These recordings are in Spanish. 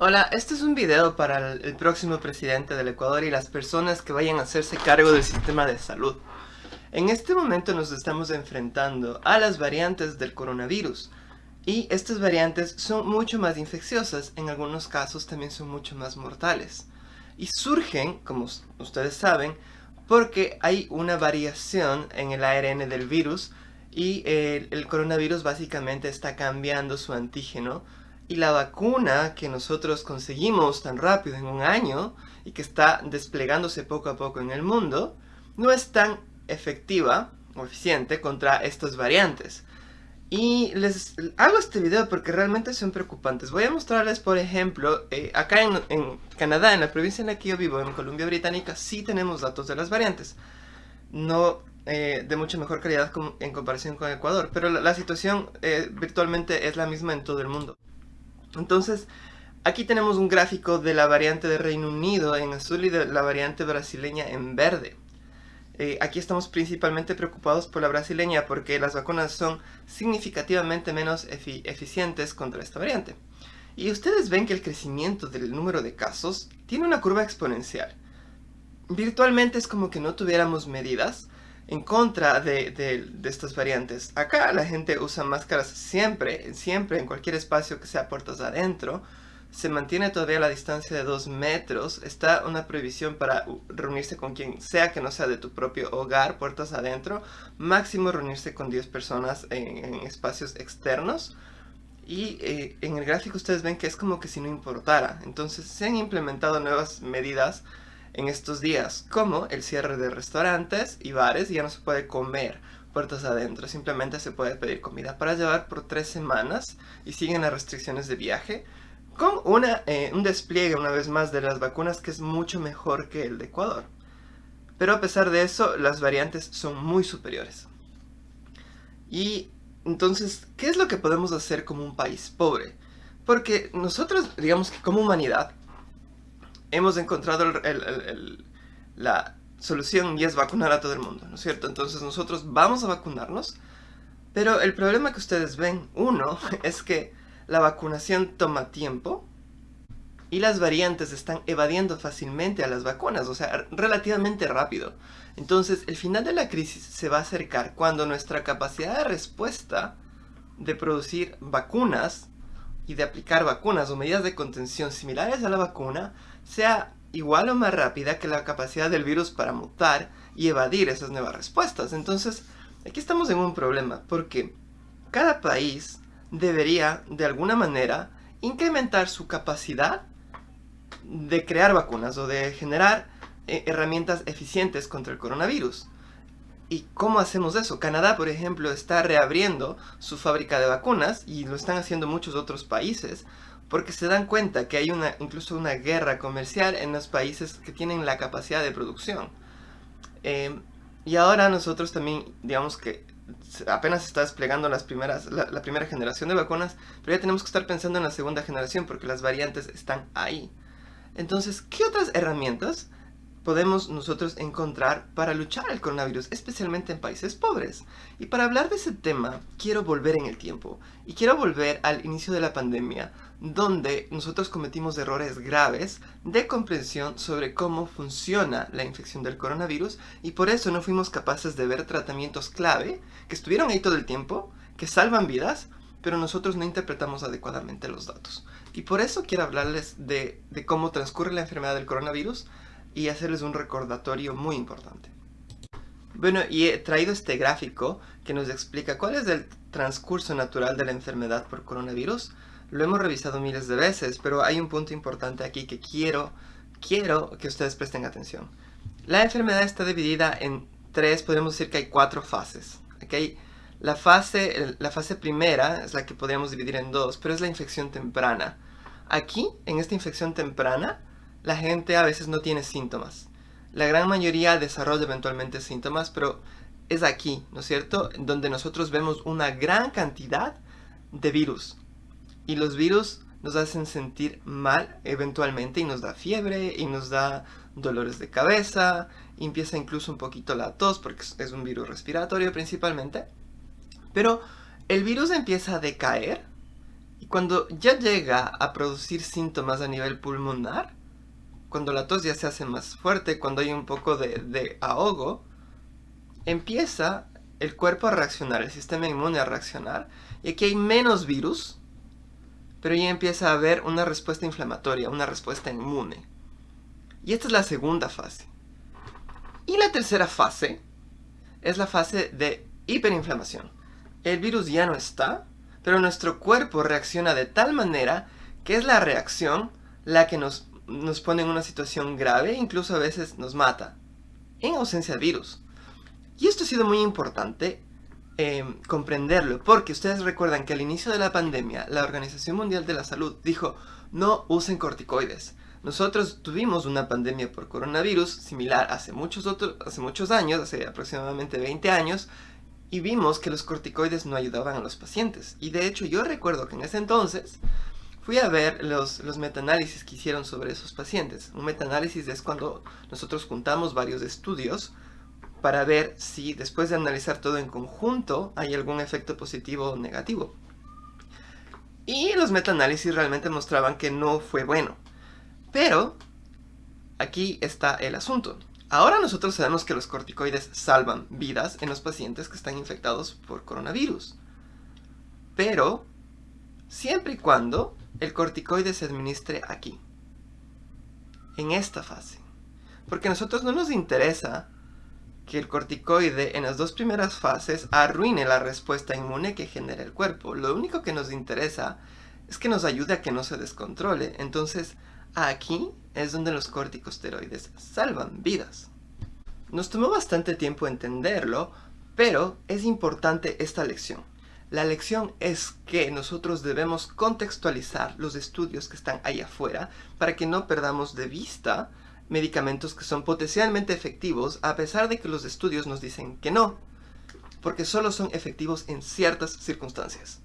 Hola, este es un video para el, próximo presidente del Ecuador y las personas que vayan a hacerse cargo del sistema de salud. En este momento nos estamos enfrentando a las variantes del coronavirus y estas variantes son mucho más infecciosas, en algunos casos también son mucho más mortales. Y surgen, como ustedes saben, porque hay una variación en el ARN del virus y el, coronavirus básicamente está cambiando su antígeno y la vacuna que nosotros conseguimos tan rápido en un año y que está desplegándose poco a poco en el mundo, no es tan efectiva o eficiente contra estas variantes. Y les hago este video porque realmente son preocupantes. Voy a mostrarles, por ejemplo, eh, acá en, Canadá, en la provincia en la que yo vivo, en Columbia Británica, sí tenemos datos de las variantes. No eh, de mucha mejor calidad en comparación con Ecuador, pero la, situación eh, virtualmente es la misma en todo el mundo. Entonces, aquí tenemos un gráfico de la variante de Reino Unido en azul y de la variante brasileña en verde. Eh, aquí estamos principalmente preocupados por la brasileña porque las vacunas son significativamente menos eficientes contra esta variante. Y ustedes ven que el crecimiento del número de casos tiene una curva exponencial. Virtualmente es como que no tuviéramos medidas en contra de, estas variantes. Acá la gente usa máscaras siempre, siempre, en cualquier espacio que sea puertas adentro. Se mantiene todavía la distancia de 2 metros. Está una prohibición para reunirse con quien sea que no sea de tu propio hogar, puertas adentro. Máximo reunirse con 10 personas en, espacios externos. Y eh, en el gráfico ustedes ven que es como que si no importara. Entonces se han implementado nuevas medidas en estos días, como el cierre de restaurantes y bares, ya no se puede comer puertas adentro, simplemente se puede pedir comida para llevar por tres semanas y siguen las restricciones de viaje, con eh, un despliegue una vez más de las vacunas que es mucho mejor que el de Ecuador. Pero a pesar de eso, las variantes son muy superiores. Y entonces, ¿qué es lo que podemos hacer como un país pobre? Porque nosotros, digamos que como humanidad, hemos encontrado la solución y es vacunar a todo el mundo, ¿no es cierto? Entonces nosotros vamos a vacunarnos, pero el problema que ustedes ven, uno, es que la vacunación toma tiempo y las variantes están evadiendo fácilmente a las vacunas, o sea, relativamente rápido. Entonces, el final de la crisis se va a acercar cuando nuestra capacidad de respuesta de producir vacunas y de aplicar vacunas o medidas de contención similares a la vacuna sea igual o más rápida que la capacidad del virus para mutar y evadir esas nuevas respuestas. Entonces, aquí estamos en un problema, porque cada país debería, de alguna manera, incrementar su capacidad de crear vacunas o de generar eh, herramientas eficientes contra el coronavirus. ¿Y cómo hacemos eso? Canadá, por ejemplo, está reabriendo su fábrica de vacunas y lo están haciendo muchos otros países porque se dan cuenta que hay una, incluso una guerra comercial en los países que tienen la capacidad de producción. Em, y ahora nosotros también, digamos que apenas está desplegando las primeras, la primera generación de vacunas, pero ya tenemos que estar pensando en la segunda generación porque las variantes están ahí. Entonces, ¿qué otras herramientas podemos nosotros encontrar para luchar al coronavirus, especialmente en países pobres. Y para hablar de ese tema, quiero volver en el tiempo. Y quiero volver al inicio de la pandemia, donde nosotros cometimos errores graves de comprensión sobre cómo funciona la infección del coronavirus y por eso no fuimos capaces de ver tratamientos clave que estuvieron ahí todo el tiempo, que salvan vidas, pero nosotros no interpretamos adecuadamente los datos. Y por eso quiero hablarles de, de cómo transcurre la enfermedad del coronavirus, y hacerles un recordatorio muy importante. Bueno, y he traído este gráfico que nos explica cuál es el transcurso natural de la enfermedad por coronavirus. Lo hemos revisado miles de veces, pero hay un punto importante aquí que quiero, quiero que ustedes presten atención. La enfermedad está dividida en tres, podemos decir que hay cuatro fases. Aquí la fase, la fase primera es la que podríamos dividir en dos, pero es la infección temprana. Aquí, en esta infección temprana, la gente a veces no tiene síntomas. La gran mayoría desarrolla eventualmente síntomas, pero es aquí, ¿no es cierto?, donde nosotros vemos una gran cantidad de virus. Y los virus nos hacen sentir mal eventualmente y nos da fiebre y nos da dolores de cabeza, empieza incluso un poquito la tos porque es un virus respiratorio principalmente. Pero el virus empieza a decaer y cuando ya llega a producir síntomas a nivel pulmonar, cuando la tos ya se hace más fuerte, cuando hay un poco de, de ahogo, empieza el cuerpo a reaccionar, el sistema inmune a reaccionar, y aquí hay menos virus, pero ya empieza a haber una respuesta inflamatoria, una respuesta inmune. Y esta es la segunda fase. Y la tercera fase es la fase de hiperinflamación. El virus ya no está, pero nuestro cuerpo reacciona de tal manera que es la reacción la que nos, nos pone en una situación grave incluso a veces nos mata, en ausencia de virus. Y esto ha sido muy importante eh, comprenderlo, porque ustedes recuerdan que al inicio de la pandemia, la Organización Mundial de la Salud dijo, no usen corticoides. Nosotros tuvimos una pandemia por coronavirus similar hace muchos, hace muchos años, hace aproximadamente 20 años, y vimos que los corticoides no ayudaban a los pacientes. Y de hecho yo recuerdo que en ese entonces fui a ver los, los metaanálisis que hicieron sobre esos pacientes. Un metaanálisis es cuando nosotros juntamos varios estudios para ver si después de analizar todo en conjunto hay algún efecto positivo o negativo. Y los metaanálisis realmente mostraban que no fue bueno. Pero aquí está el asunto. Ahora nosotros sabemos que los corticoides salvan vidas en los pacientes que están infectados por coronavirus. Pero siempre y cuando el corticoide se administre aquí. En esta fase. Porque a nosotros no nos interesa que el corticoide en las dos primeras fases arruine la respuesta inmune que genera el cuerpo. Lo único que nos interesa es que nos ayude a que no se descontrole. Entonces, aquí es donde los corticosteroides salvan vidas. Nos tomó bastante tiempo entenderlo, pero es importante esta lección. La lección es que nosotros debemos contextualizar los estudios que están ahí afuera para que no perdamos de vista medicamentos que son potencialmente efectivos a pesar de que los estudios nos dicen que no, porque solo son efectivos en ciertas circunstancias.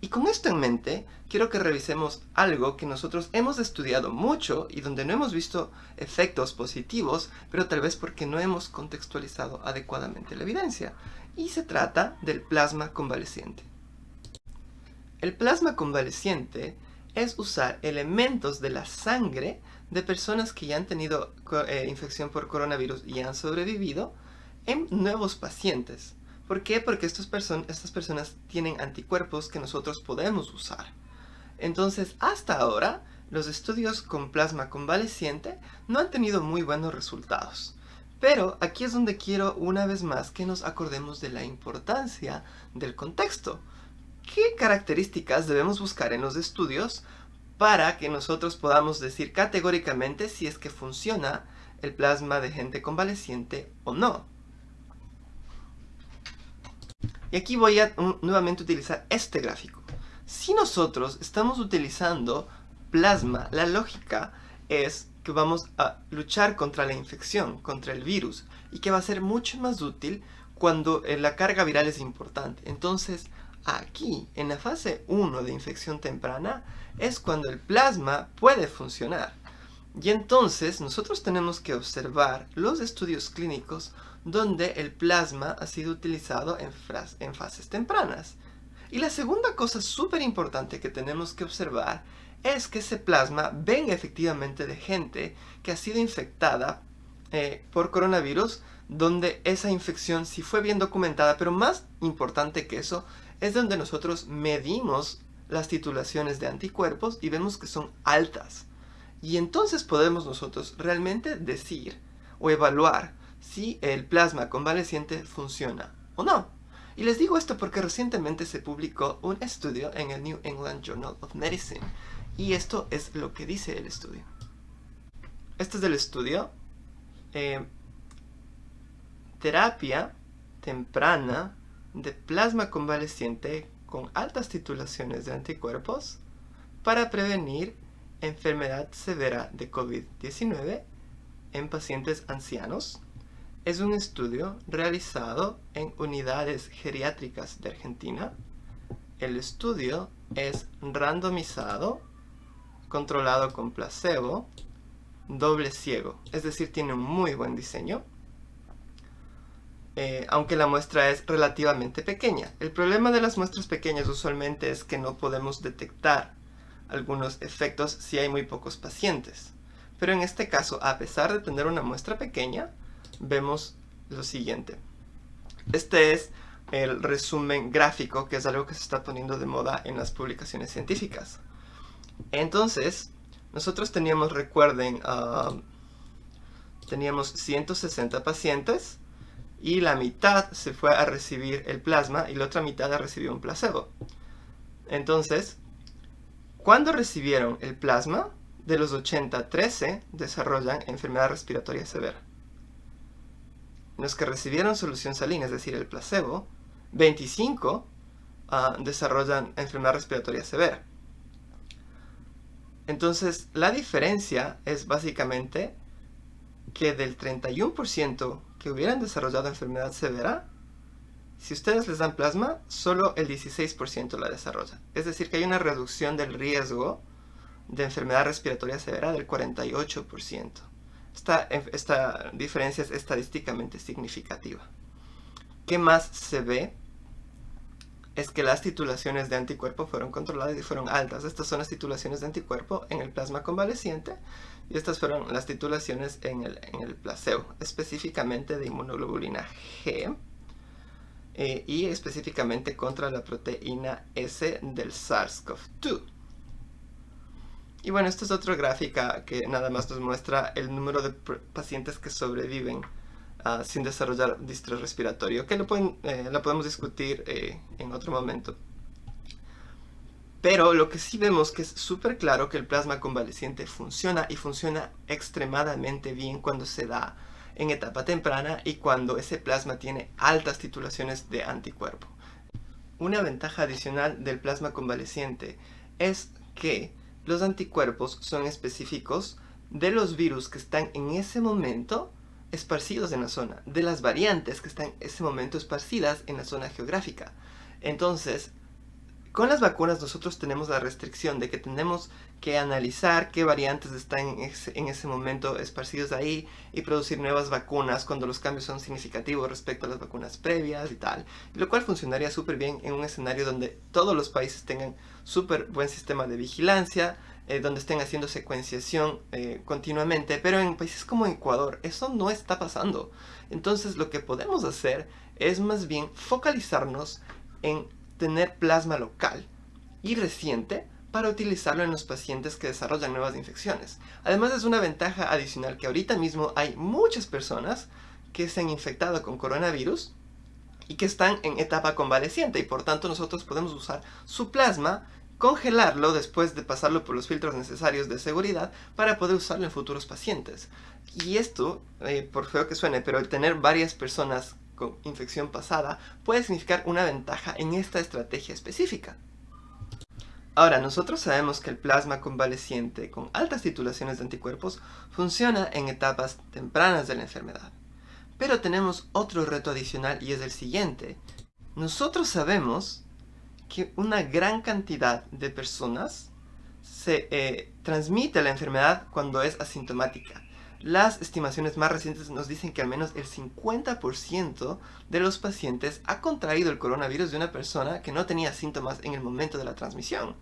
Y con esto en mente, quiero que revisemos algo que nosotros hemos estudiado mucho y donde no hemos visto efectos positivos, pero tal vez porque no hemos contextualizado adecuadamente la evidencia. Y se trata del plasma convaleciente. El plasma convaleciente es usar elementos de la sangre de personas que ya han tenido eh, infección por coronavirus y han sobrevivido en nuevos pacientes. ¿Por qué? Porque estas personas tienen anticuerpos que nosotros podemos usar. Entonces, hasta ahora, los estudios con plasma convaleciente no han tenido muy buenos resultados. Pero aquí es donde quiero una vez más que nos acordemos de la importancia del contexto. ¿Qué características debemos buscar en los estudios para que nosotros podamos decir categóricamente si es que funciona el plasma de gente convaleciente o no. Y aquí voy a nuevamente utilizar este gráfico. Si nosotros estamos utilizando plasma, la lógica es que vamos a luchar contra la infección, contra el virus, y que va a ser mucho más útil cuando eh, la carga viral es importante. Entonces, aquí, en la fase 1 de infección temprana, es cuando el plasma puede funcionar. Y entonces nosotros tenemos que observar los estudios clínicos donde el plasma ha sido utilizado en, fases tempranas. Y la segunda cosa súper importante que tenemos que observar es que ese plasma venga efectivamente de gente que ha sido infectada eh, por coronavirus, donde esa infección sí fue bien documentada, pero más importante que eso, es donde nosotros medimos las titulaciones de anticuerpos y vemos que son altas. Y entonces podemos nosotros realmente decir o evaluar si el plasma convaleciente funciona o no. Y les digo esto porque recientemente se publicó un estudio en el New England Journal of Medicine. Y esto es lo que dice el estudio. Este es el estudio. Eh, terapia temprana de plasma convaleciente con altas titulaciones de anticuerpos para prevenir enfermedad severa de COVID-19 en pacientes ancianos. Es un estudio realizado en unidades geriátricas de Argentina. El estudio es randomizado, controlado con placebo, doble ciego, es decir, tiene un muy buen diseño. eh, aunque la muestra es relativamente pequeña. El problema de las muestras pequeñas usualmente es que no podemos detectar algunos efectos si hay muy pocos pacientes. Pero en este caso, a pesar de tener una muestra pequeña, vemos lo siguiente. Este es el resumen gráfico, que es algo que se está poniendo de moda en las publicaciones científicas. Entonces, nosotros teníamos, recuerden, ah, teníamos 160 pacientes y la mitad se fue a recibir el plasma y la otra mitad a recibir un placebo. Entonces, cuando recibieron el plasma, de los 80, 13 desarrollan enfermedad respiratoria severa. Los que recibieron solución salina, es decir, el placebo, 25 ah, desarrollan enfermedad respiratoria severa. Entonces, la diferencia es básicamente que del 31% que hubieran desarrollado enfermedad severa, si ustedes les dan plasma, solo el 16% la desarrolla. Es decir, que hay una reducción del riesgo de enfermedad respiratoria severa del 48%. Esta, esta diferencia es estadísticamente significativa. ¿Qué más se ve? Es que las titulaciones de anticuerpo fueron controladas y fueron altas. Estas son las titulaciones de anticuerpo en el plasma convaleciente y estas fueron las titulaciones en el, en placebo, específicamente de inmunoglobulina G eh, y específicamente contra la proteína S del SARS-CoV-2. Y bueno, esta es otra gráfica que nada más nos muestra el número de pacientes que sobreviven ah, sin desarrollar distrés respiratorio, que lo, eh, podemos discutir eh, en otro momento. Pero lo que sí vemos que es súper claro que el plasma convaleciente funciona y funciona extremadamente bien cuando se da en etapa temprana y cuando ese plasma tiene altas titulaciones de anticuerpo. Una ventaja adicional del plasma convaleciente es que los anticuerpos son específicos de los virus que están en ese momento esparcidos en la zona, de las variantes que están en ese momento esparcidas en la zona geográfica. Entonces, con las vacunas nosotros tenemos la restricción de que tenemos que analizar qué variantes están en ese, momento esparcidos ahí y producir nuevas vacunas cuando los cambios son significativos respecto a las vacunas previas y tal. Lo cual funcionaría súper bien en un escenario donde todos los países tengan súper buen sistema de vigilancia, eh, donde estén haciendo secuenciación eh, continuamente, pero en países como Ecuador eso no está pasando. Entonces lo que podemos hacer es más bien focalizarnos en tener plasma local y reciente para utilizarlo en los pacientes que desarrollan nuevas infecciones. Además es una ventaja adicional que ahorita mismo hay muchas personas que se han infectado con coronavirus y que están en etapa convaleciente y por tanto nosotros podemos usar su plasma, congelarlo después de pasarlo por los filtros necesarios de seguridad para poder usarlo en futuros pacientes. Y esto, eh, por feo que suene, pero el tener varias personas con infección pasada puede significar una ventaja en esta estrategia específica. Ahora, nosotros sabemos que el plasma convaleciente con altas titulaciones de anticuerpos funciona en etapas tempranas de la enfermedad. Pero tenemos otro reto adicional y es el siguiente. Nosotros sabemos que una gran cantidad de personas se eh, transmite la enfermedad cuando es asintomática. Las estimaciones más recientes nos dicen que al menos el 50% de los pacientes ha contraído el coronavirus de una persona que no tenía síntomas en el momento de la transmisión.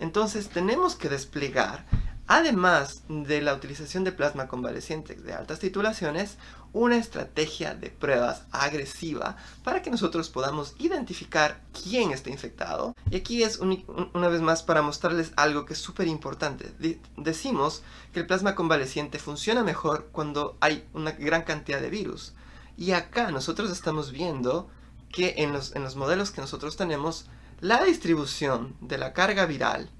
Entonces tenemos que desplegar Además de la utilización de plasma convaleciente de altas titulaciones, una estrategia de pruebas agresiva para que nosotros podamos identificar quién está infectado. Y aquí es una vez más para mostrarles algo que es súper importante. decimos que el plasma convaleciente funciona mejor cuando hay una gran cantidad de virus. Y acá nosotros estamos viendo que en los, en los modelos que nosotros tenemos, la distribución de la carga viral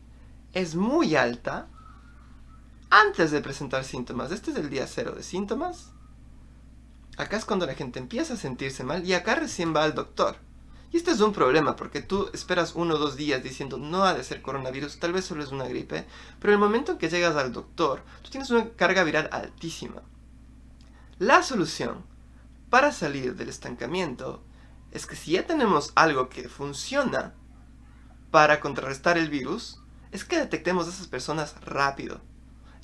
es muy alta antes de presentar síntomas. Este es el día cero de síntomas. Acá es cuando la gente empieza a sentirse mal y acá recién va al doctor. Y este es un problema porque tú esperas uno o dos días diciendo no ha de ser coronavirus, tal vez solo es una gripe, pero el momento en que llegas al doctor, tú tienes una carga viral altísima. La solución para salir del estancamiento es que si ya tenemos algo que funciona para contrarrestar el virus, es que detectemos a esas personas rápido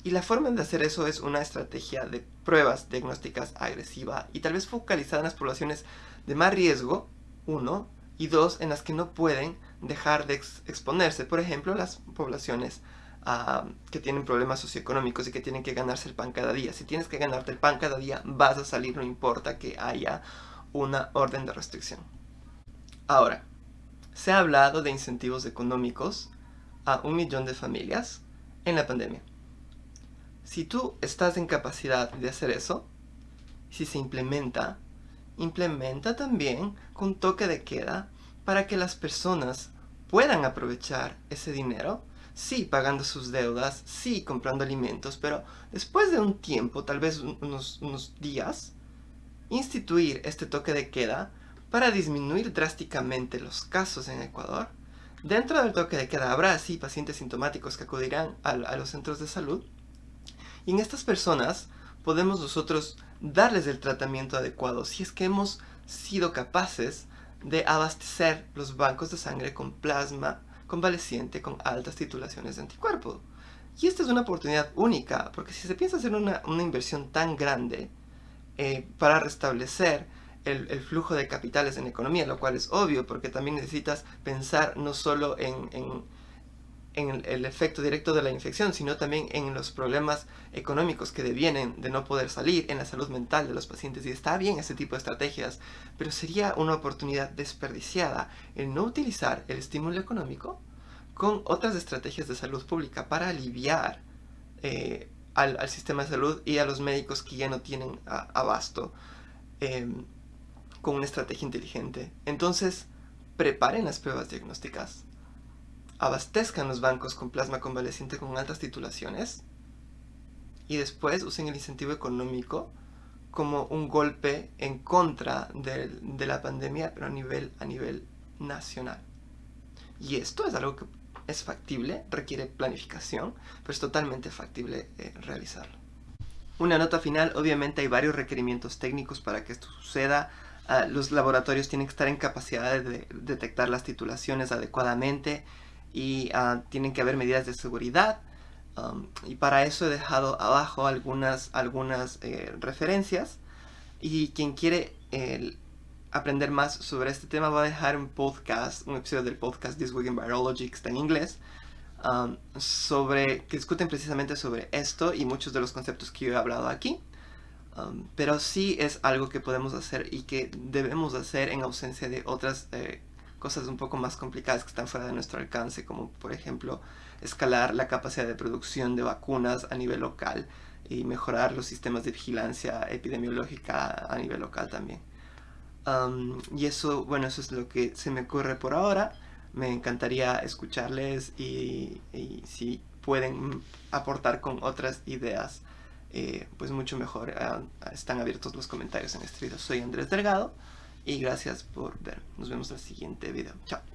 Y la forma de hacer eso es una estrategia de pruebas diagnósticas agresiva y tal vez focalizada en las poblaciones de más riesgo, uno, y dos, en las que no pueden dejar de exponerse. Por ejemplo, las poblaciones ah, que tienen problemas socioeconómicos y que tienen que ganarse el pan cada día. Si tienes que ganarte el pan cada día, vas a salir, no importa que haya una orden de restricción. Ahora, se ha hablado de incentivos económicos a un millón de familias en la pandemia. Si tú estás en capacidad de hacer eso, si se implementa, implementa también con toque de queda para que las personas puedan aprovechar ese dinero, sí pagando sus deudas, sí comprando alimentos, pero después de un tiempo, tal vez unos, días, instituir este toque de queda para disminuir drásticamente los casos en Ecuador. Dentro del toque de queda habrá así pacientes sintomáticos que acudirán a los centros de salud y en estas personas podemos nosotros darles el tratamiento adecuado si es que hemos sido capaces de abastecer los bancos de sangre con plasma convaleciente con altas titulaciones de anticuerpo. Y esta es una oportunidad única, porque si se piensa hacer una, inversión tan grande eh, para restablecer el, flujo de capitales en economía, lo cual es obvio, porque también necesitas pensar no solo en el, efecto directo de la infección, sino también en los problemas económicos que devienen de no poder salir, en la salud mental de los pacientes. Y está bien ese tipo de estrategias, pero sería una oportunidad desperdiciada el no utilizar el estímulo económico con otras estrategias de salud pública para aliviar eh, al, sistema de salud y a los médicos que ya no tienen abasto em, con una estrategia inteligente. Entonces, preparen las pruebas diagnósticas abastezcan los bancos con plasma convaleciente con altas titulaciones y después usen el incentivo económico como un golpe en contra de, la pandemia, pero a nivel, a nivel nacional. Y esto es algo que es factible, requiere planificación, pero es totalmente factible eh, realizarlo. Una nota final, obviamente hay varios requerimientos técnicos para que esto suceda. Ah, los laboratorios tienen que estar en capacidad de detectar las titulaciones adecuadamente y ah, tienen que haber medidas de seguridad. Um, y para eso he dejado abajo algunas, algunas eh, referencias. Y quien quiere aprender más sobre este tema va a dejar un podcast, un episodio del podcast This Week in Virology que está en inglés. Um, sobre, que discuten precisamente sobre esto y muchos de los conceptos que yo he hablado aquí. Um, pero sí es algo que podemos hacer y que debemos hacer en ausencia de otras eh, cosas un poco más complicadas que están fuera de nuestro alcance, como por ejemplo escalar la capacidad de producción de vacunas a nivel local y mejorar los sistemas de vigilancia epidemiológica a nivel local también. y eso, bueno, eso es lo que se me ocurre por ahora. Me encantaría escucharles y, si pueden aportar con otras ideas, eh, pues mucho mejor. Ah, están abiertos los comentarios en video. Soy Andrés Delgado y gracias por ver. Nos vemos el siguiente video. Chao.